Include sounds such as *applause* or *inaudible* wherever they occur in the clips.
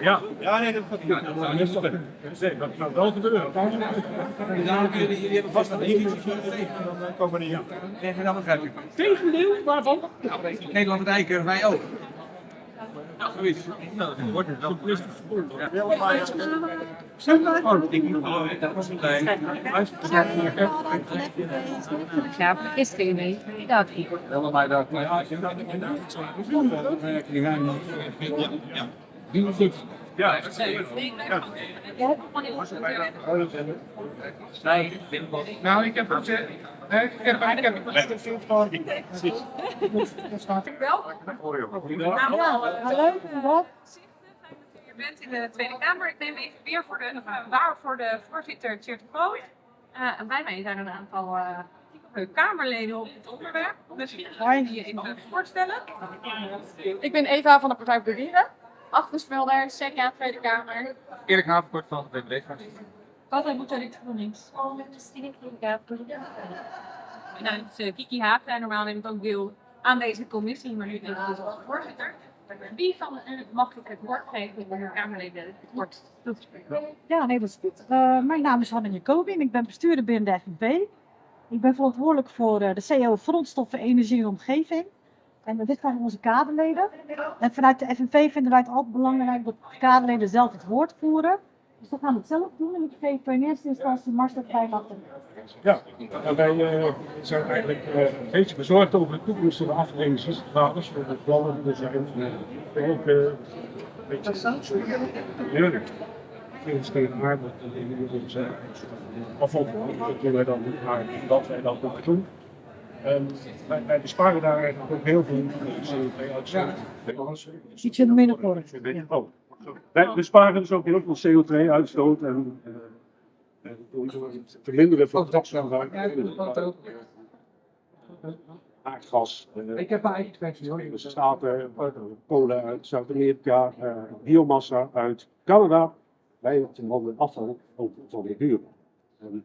Ja, ja nee, dat gaat niet. Ja, dat is toch Nee, dat gaat wel gebeuren. Jullie hebben vast een editie Dan komen we niet begrijp ik. Tegendeel, waarvan? Nederland en Eiken, wij ook. Ja, zoiets. Nou, dat wordt het wel. Ja. Oh, ik moet wel dat was een Ja, maar gisteren mee. Dat niet. Wel maar dat. Ja, ik heb dat niet Ja. Die is goed. Ja, dat is Ja. Nou, ik heb het. eh, Ik heb ik heb Ja, hallo, wat? Je bent in de Tweede Kamer. Ik neem even weer voor de, waar voor de voorzitter Tjeerd Groot. Uh, en bij mij zijn een aantal uh, Kamerleden op het onderwerp. Misschien ga je je even voorstellen. Ik ben Eva van de Partij voor de Dieren. Achterspelder, CDA Tweede Kamer. Erik Havenkort van de BBB. Wat moet ik GroenLinks? Nou, het is uh, Kiki Haag. En normaal neemt ook deel aan deze commissie, maar nu ben ik dus als voorzitter. Wie van u mag ik het woord geven de Kamerleden het woord? Ja, nee, dat is goed. Uh, mijn naam is Hanne Jacobin. Ik ben bestuurder binnen de FNV. Ik ben verantwoordelijk voor uh, de CO grondstoffen, energie en omgeving. En dit zijn onze kaderleden. En vanuit de FNV vinden wij het altijd belangrijk dat de kaderleden zelf het woord voeren. Dus we gaan het zelf doen en ik geef in eerste instantie Marcel vrij achter. Ja, nou, wij uh, zijn eigenlijk uh, een beetje bezorgd over de toekomst van de afdelingsraders, voor de plannen die er zijn. Uh, ook uh, een beetje heerlijk. Sinds tegen haar dat dat wij dan maar dat wij dat moeten doen. En wij, wij besparen daar eigenlijk ook heel veel CO2-uitstoot. Iets in de middenkoor. Oh. Wij besparen dus ook heel veel CO2-uitstoot en, en door het verminderen van gasgebruik. Aardgas. Uh, Ik heb een eigen kwestie hoor. Er staat uh, kolen uit Zuid-Amerika, uh, biomassa uit Canada. Wij handen afval ook van de buren. En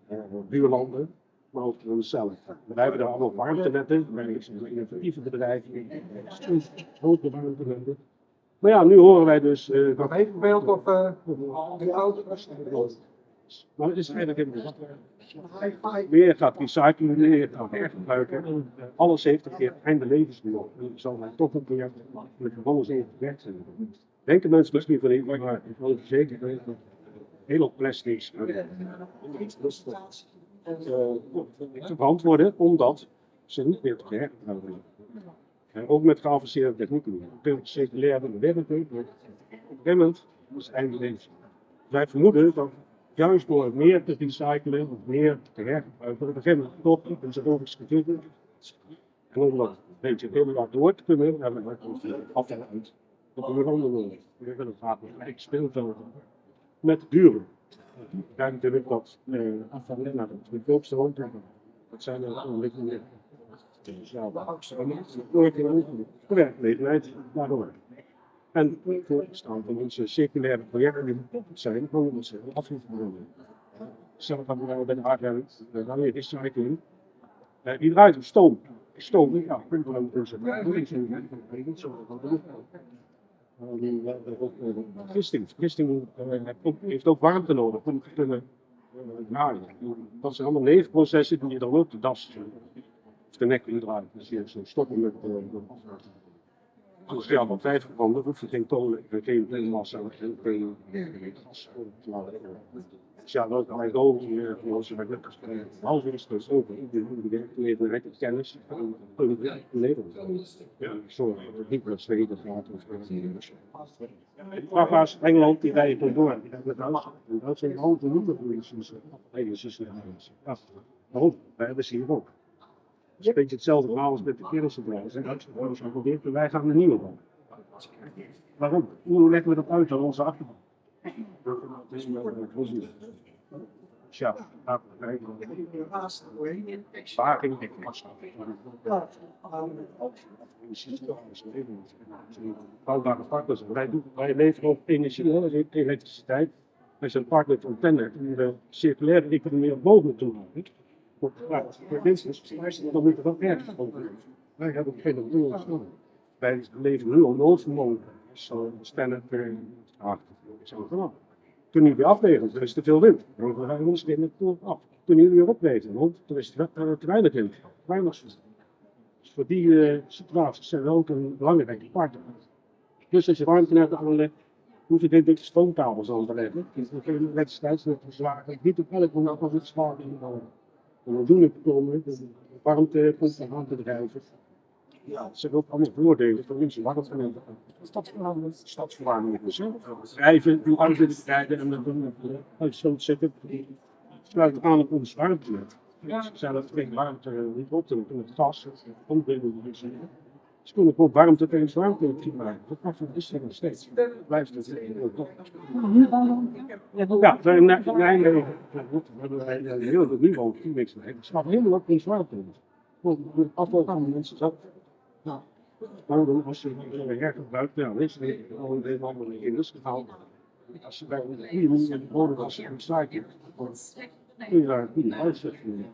buurlanden, maar ook van onszelf. Wij hebben daar allemaal warmtenetten, wij zijn innovatieve bedrijven, grote warmtenetten. Maar ja, nu horen wij dus. Uh, Nog even beeld of uh, de auto Maar het is eigenlijk helemaal Meer gaat recyclen, meer gaat hergebruiken. Alles heeft een keer einde levensduur. En zal mij toch een keer met alles in gewerkt zijn. Denken mensen misschien van niet, maar ik wil zeker weten dat heel plastics te beantwoorden, omdat ze niet meer te hergebruiken zijn. En ook met geavanceerde technieken. Circulaire werken, is het einde leven. Wij vermoeden dat juist door meer te recyclen of meer te hergebruiken, moment toch een zoologisch gegeven. En om dat een beetje lang door te kunnen, hebben we afval uit op een andere manier. We willen graag een gelijk speelveld met de Kijk natuurlijk dat afval naar de goedkoopste woont. Dat zijn er ontwikkelingen. Ja, de werkgelegenheid daardoor. En voor het staan van onze circulaire projecten die betrokken zijn, van onze afvalverbranding. Zelf hebben wij bij de ARM, de Ranje Recycling, uh, die draait op stoom. Stoom, ja, we ook onze Vergisting. Vergisting uh, heeft ook warmte nodig om te kunnen uh, draaien. Dat zijn allemaal nevenprocessen die je dan ook de das de nek indraait. Dus je zo stoppen met dus ja, wat vijf verbranden hoef je geen kolen, geen massa en geen gas. Dus ja, dat kan ik ook hier voor onze gelukkig half is dus ook de directe kennis van Nederland. Ja, zorg dat het niet naar Zweden gaat of Vrachtwagens Engeland die rijden door. Dat zijn grote moederpolities. Ja, waarom? Wij hebben ze hier ook. Het is een beetje hetzelfde verhaal als met de kermisbedrijven. En uitgebouwd zijn geprobeerd, wij gaan er nieuwe van. Waarom? Hoe leggen we dat uit aan onze achterban? Ja, Sparing, Bouwbare partners. Wij, wij leveren ook energie, elektriciteit. Wij zijn partner van Tennet om de circulaire economie op mogelijk te. Ja, voor mensen, dan moet er wel ergens over. Wij hebben geen doel. Wij leven nu op noodvermogen. Zo staan per achter. Zo gewoon. Toen niet weer afwegen, er is te veel wind. Dan gaan we ons de af. Toen niet weer opwegen, want er is te, te, te weinig wind. Weinig wind. Dus voor die eh, situaties zijn we ook een belangrijke partner. Dus als je warmtenet aanlegt, hoef je dit dikke stoomkabels aan te leggen. Dus we kunnen wedstrijds met zwaar. Niet op elk moment als het zwaar is. En we doen het om de warmtepomp aan te drijven. Ja, ze ook allemaal voordelen voor onze warmtenet. Stadsverwarming. Stadsverwarming. Dus hè, drijven, die auto rijden en dan doen we uitstoot zetten. Sluit aan op ons warmtenet. Ja. Ze zijn dat geen warmte niet op te doen, het gas, ombinden. Dus, ze kunnen gewoon warmte tegen warmte maken. Dat mag is er nog steeds. Blijft het heel top. Ja, in Nijmegen hebben wij een heel veel niks mee. Het staat helemaal op ons warmte. Het afval van mensen zat. Maar dan als je hergebruikt, dan is het al een hele andere indus gehaald. Als je bij een manier de bodem was recyclen, kun je daar een goede uitzetting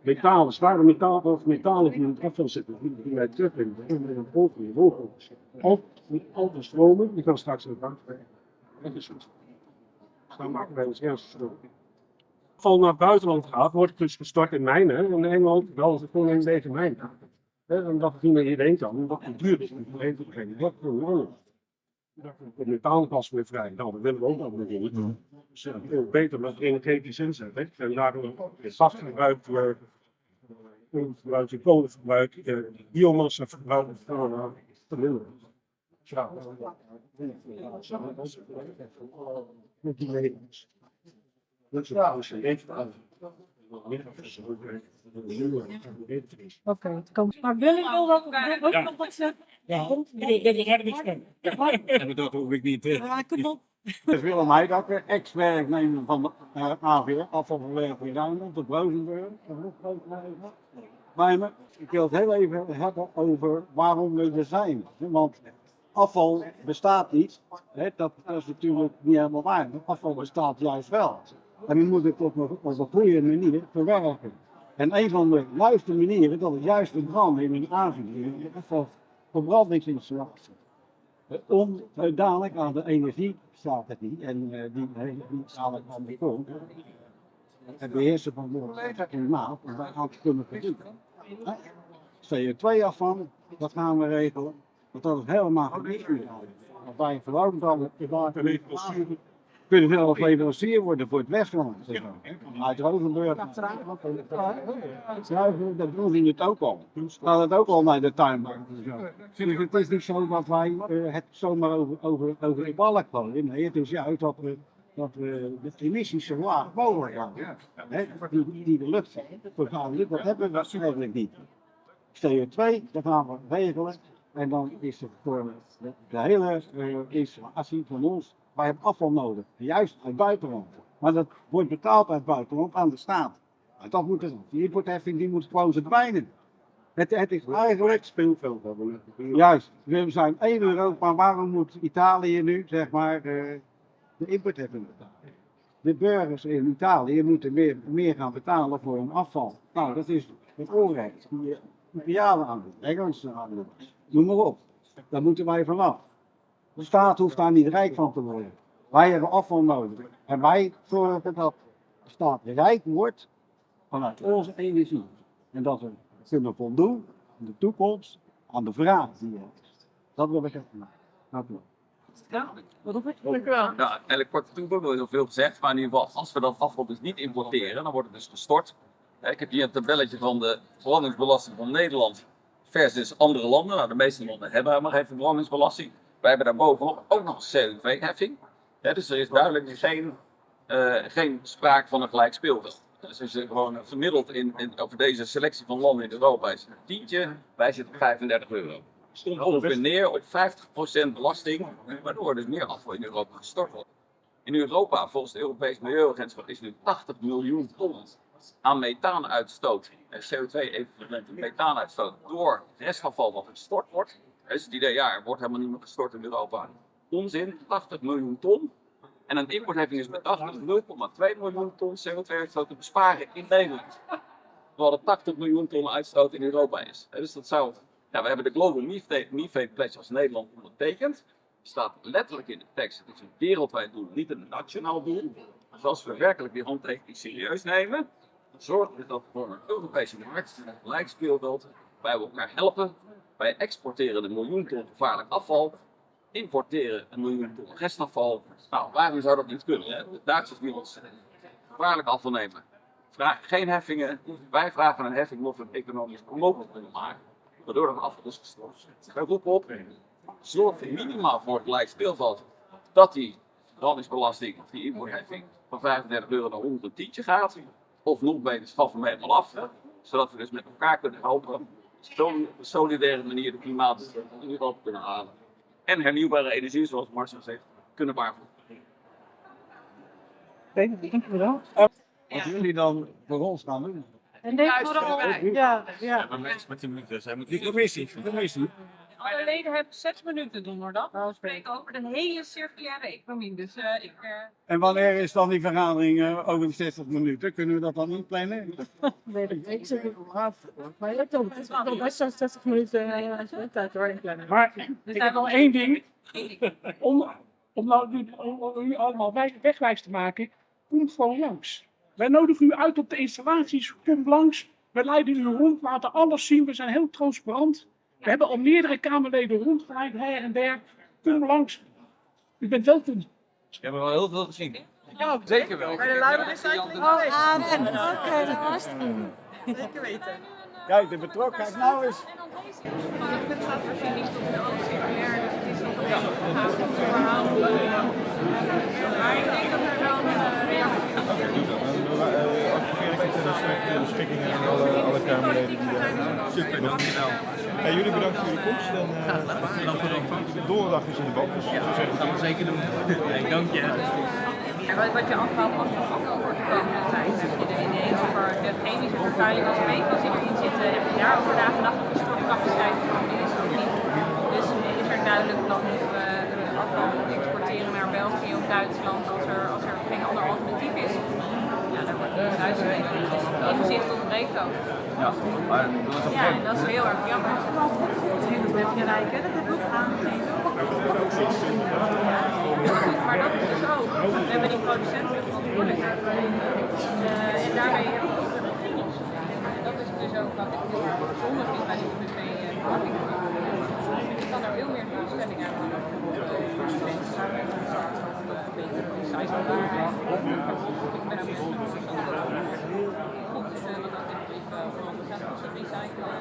metalen, zware metalen of metalen die in het afval zitten, die wij dan kunnen we een boven je niet al te stromen, die kan straks in de bank. Dat is goed. Dan maken wij ons ernstig stroom. Afval naar het buitenland gaat, wordt dus gestort in mijnen. En in Engeland wel het gewoon een deze mijn. Het niet meer hierheen kan, omdat het duur is heen te brengen. Dat is gewoon het methaangas weer vrij. Nou, dat willen we ook nog doen. Dus ja, veel beter met energetisch inzetten. En daardoor het gasverbruik, eh, koolverbruik, je kolenverbruik, eh, biomassaverbruik uh, verminderen. Ja. Met die levens. Dat is even Oké, het komt. Maar wil ik wel wat, wil ik nog wat zeggen? Ja, dat is harde bestaan. En dat hoef ik niet. Ja, ik kan wel. Dat is Willem Heidakker, ex-werknemer van de uh, AVR, afvalverwerking Rijnmond, op Rozenburg. Maar me- ik wil het heel even hebben over waarom we er zijn. Want afval bestaat niet. Hè, dat, dat is natuurlijk niet helemaal waar. maar Afval bestaat juist wel. En we moeten het op een, goede manier verwerken. En een van de juiste manieren, dat is juist de brand in aanvulling, of verbrandingsinstallatie. Eh, Om eh, dadelijk aan de energie het niet, en eh, die heeft niet dadelijk aan de grond. Het beheersen van de klimaat, om wij aan te kunnen verdienen. CO2-afval, dat gaan we regelen. Want dat is helemaal niet goed. Want wij verwarmen dan kunnen zelf leverancier worden voor het Westland. zeg maar. Uit Rozenburg. Dat doen we het ook al. Gaat het ook al naar de tuinbank. Dus het is niet zo dat wij eh, het zomaar over, over, over de balk gooien. Nee, het is juist dat we, dat we de emissies zo laag mogelijk houden. Die, die de lucht vervuilen, dat hebben we eigenlijk niet. CO2, dat gaan we regelen. En dan is het voor de, de hele eh, installatie van ons, wij hebben afval nodig. Juist uit het buitenland. Maar dat wordt betaald uit het buitenland aan de staat. Maar dat moet die importheffing die moet gewoon verdwijnen. Het, het is eigenlijk speelveld hebben. Juist, we zijn één Europa, waarom moet Italië nu zeg maar eh, de importheffing betalen? De burgers in Italië moeten meer, meer gaan betalen voor hun afval. Nou, dat is het onrecht. Die Italianen aan doen, Engelsen aan doen, noem maar op. Daar moeten wij vanaf. De staat hoeft daar niet rijk van te worden. Wij hebben afval nodig. En wij zorgen dat de staat rijk wordt vanuit onze energie. En dat we kunnen voldoen in de toekomst aan de vraag die er is. Dat wil ik even maken. Dank u wel. Dank u wel. Ja, eigenlijk kort toevoegen, er is al veel gezegd, maar in ieder geval, als we dat afval dus niet importeren, dan wordt het dus gestort. Hè, Ik heb hier een tabelletje van de verbrandingsbelasting van Nederland versus andere landen. Nou, de meeste landen hebben helemaal geen verbrandingsbelasting. Wij hebben daarbovenop ook nog een CO2-heffing. dus er is duidelijk geen, eh, geen sprake van een gelijk speelveld. Dus als je gewoon gemiddeld in, in, over deze selectie van landen in Europa is het een tientje, wij zitten op 35 euro. Komt ongeveer neer op 50% belasting, waardoor er dus meer afval in Europa gestort wordt. In Europa, volgens het Europees Milieuagentschap, is nu 80 miljoen ton aan methaanuitstoot, eh, CO2-equivalent methaanuitstoot, door restafval wat gestort wordt. Is het idee, ja, er wordt helemaal niet meer gestort in Europa. Onzin, 80 miljoen ton. En een importheffing is bedacht om 0,2 miljoen ton CO2-uitstoot te besparen in Nederland. Terwijl er 80 miljoen ton uitstoot in Europa is. Dus dat zou Ja, we hebben de Global Methane Pledge als Nederland ondertekend. Er staat letterlijk in de tekst, het is een wereldwijd doel, niet een nationaal doel. Dus als we werkelijk die handtekening serieus nemen, dan zorgen we dat voor een Europese markt met gelijk speelveld wij elkaar helpen. Wij exporteren een miljoen ton gevaarlijk afval, importeren een miljoen ton restafval. Nou, waarom zou dat niet kunnen? Hè? De Duitsers willen ons gevaarlijk afval nemen. Vragen geen heffingen. Wij vragen een heffing omdat we het economisch onmogelijk kunnen maken. Waardoor dat afval is gestort. Wij roepen op, zorg er minimaal voor het gelijk speelveld dat die brandingsbelasting of die importheffing van 35 euro naar 110 gaat. Of nog beter, schaffen we helemaal af. Zodat we dus met elkaar kunnen helpen. Op zo'n solidaire manier de klimaat in Europa kunnen halen. En hernieuwbare energie, zoals Marcel zegt, kunnen waarvoeren. Wat jullie dan voor ons gaan doen? En denk vooral, ja, ja. Die commissie, de commissie. Alle leden hebben zes minuten donderdag. We spreken over de hele circulaire economie. Dus eh, ik. eh, En wanneer is dan die vergadering eh, over de 60 minuten? Kunnen we dat dan inplannen? *laughs* Weet ik niet. Ik Maar je hebt toch toch best zo'n 60 minuten tijd hoor. inplannen. Maar ik heb wel één ding. Om, om, nou, nu- om, om u allemaal wij- wegwijs te maken, kom gewoon langs. Wij nodigen u uit op de installaties. Kom langs. We leiden u rond, laten alles zien. We zijn heel transparant. We hebben al meerdere Kamerleden rondgeleid, her en der. Kom langs. U bent welkom. We hebben wel heel veel gezien. Ja, Zeker wel. Maar de luide recycling Oh, Aren. Oké, dat was het. Zeker weten. Kijk, de betrokkenheid nou is. Het staat voorziening tot de ook circulair. Dus het is nog een beetje een verhaal. Maar ik denk dat er wel een uh, reactie de beschikking aan alle, alle Kamerleden die daar Super, dankjewel. Hey, jullie bedankt voor jullie komst en uh, donderdag is in de bal. Dus ja, dat gaan we zeker doen. Hey, dank je. Ja, wat, wat je afhaalt als er afval wordt de komende tijd. Heb je de ineens over de chemische vervuiling als PFAS die erin zitten. Heb je daarover nagedacht of de stortcapaciteit van is ook niet. Dus is er duidelijk dat we uh, afval exporteren naar België of Duitsland als er, als er geen ander alternatief is. Ja, daar wordt duizend inzicht ontbreekt ook. Ja, maar dat is Ja, en dat is heel erg jammer. Dat heb je rijken, dat heb ik ook aangegeven. Maar dat is dus ook. We hebben die producenten verantwoordelijkheid. Uh, en daarmee heb je ook de regels. En dat is dus ook wat ik heel erg bijzonder vind bij die twee verpakkingen. Je kan er veel meer doelstellingen aan. Recyclebaarheid. Ik ben ook voor onze gasten recyclen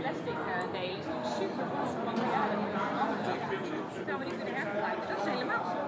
plastic delen is super goed. Want ja, dat moeten we allemaal. Die kunnen hergebruiken, dat is helemaal zo.